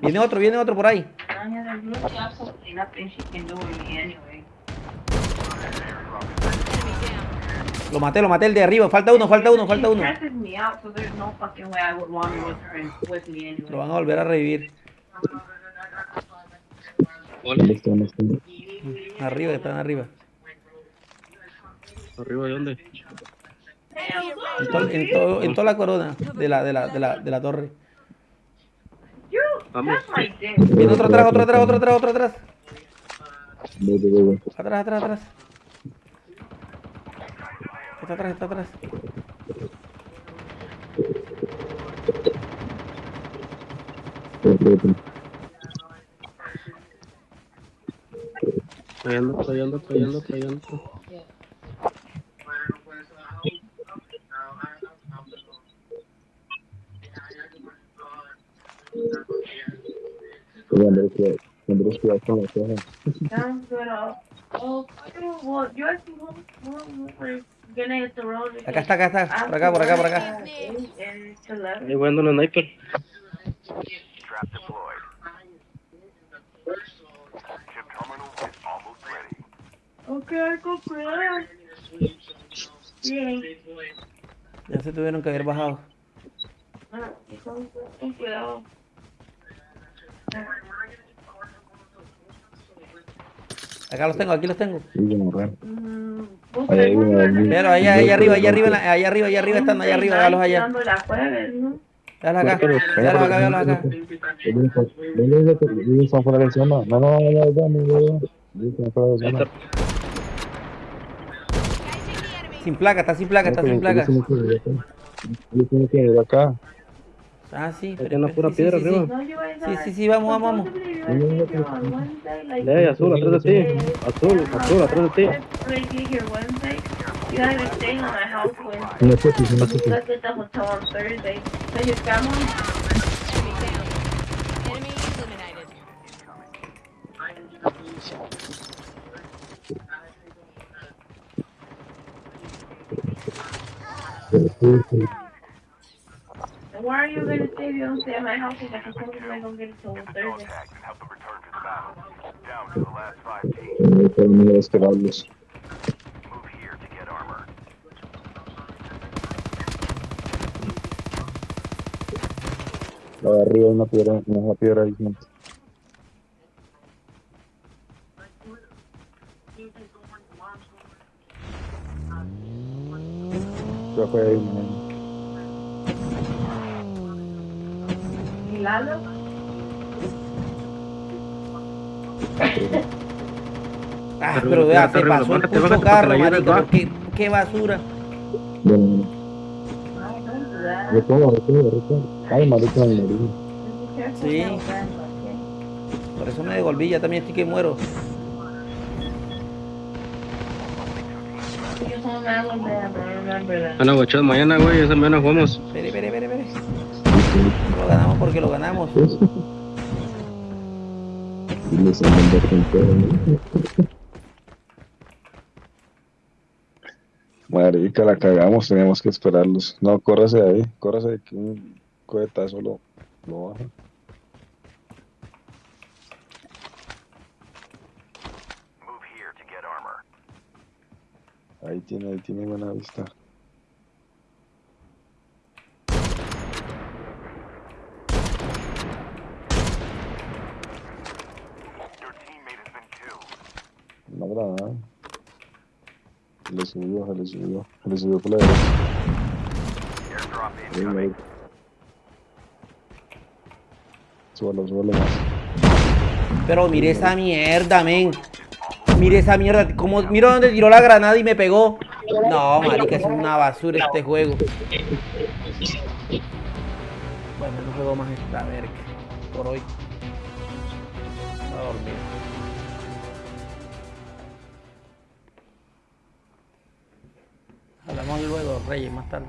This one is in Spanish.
Viene otro, viene otro por ahí. Lo maté, lo maté el de arriba. Falta uno, falta uno, falta uno. Lo van a volver a revivir. Arriba, están arriba. ¿Arriba de dónde? En, to- en todo- en toda la corona de la, de la, de la, de la torre. Vamos. Viene otro atrás, otro atrás, otro atrás, otro atrás. Atrás, atrás, atrás. Está atrás, está atrás. Voy, voy, voy. Trayendo, trayendo, trayendo, trayendo. Oye, Andrés, cuidado. Andrés, cuidado con la caja. Sounds good. Oh, well, you guys can go. We're, we're gonna hit the road. Acá está, acá está. Por acá, por acá, por acá. And to left. Ahí voy andando en sniper. Trap deployed. Chip terminal is almost ready. Okay, go. Ya se tuvieron que haber bajado. Ah, cuidado. Acá los tengo, aquí los tengo. Mm, Ahí ahí. Pero allá, allá arriba, allá arriba, allá arriba, allá arriba están, allá arriba, véalos allá. Véalos acá, véalos acá, acá. Fuera de zona. No, no, no, no, no, fuera de Ahí zona. Sin placa, está sin placa, está sin placa. Yo tengo que ir acá. Ah, sí. Ahí pero- una pero- pura sí, piedra sí, sí, arriba. No, you Sí, are- sí, sí, vamos, vamos, vamos. supposedly you guys take your on Wednesday, like, Ey, azul, atrás de ti. Azul, azul, atrás de ti. Like, you here Wednesday, you guys are staying why are you gonna stay if you don't stay at my house if I can supposedly go get it till Thursday? Contact and help to the battle. Down to the last five teams. No tengo que esperarlos. Move here to get armor. La de arriba una piedra, una piedra ahí. gente. Ya fue ahí, Lalo? Ah, pero vea, se pasó el puto carro, marico. va. Qué, qué basura. Bueno, bueno. Ay, don't do that. Recuerda, recuerda, recuerda. Ay, marica, me morí. Sí. Por eso me devolví, ya también estoy que muero. Mañana, güey. Esa mañana jugamos. Espere, espere, espere, espere. Lo ganamos porque lo ganamos. Marica, la cagamos, teníamos que esperarlos. No, córrase de ahí, córrase de que un cohetazo lo, lo baja. Move here to get armor. Ahí tiene, ahí tiene buena vista. No granada. Se le subió, se le subió. Se le subió por la derecha. Súbalo, súbalo más. Pero mire esa mierda, men. Mire esa mierda. Como, mira dónde tiró la granada y me pegó. No, marica, es una basura este juego. Bueno, no juego más esta verga. Por hoy. A dormir. Hablamos luego, Reyes, más tarde.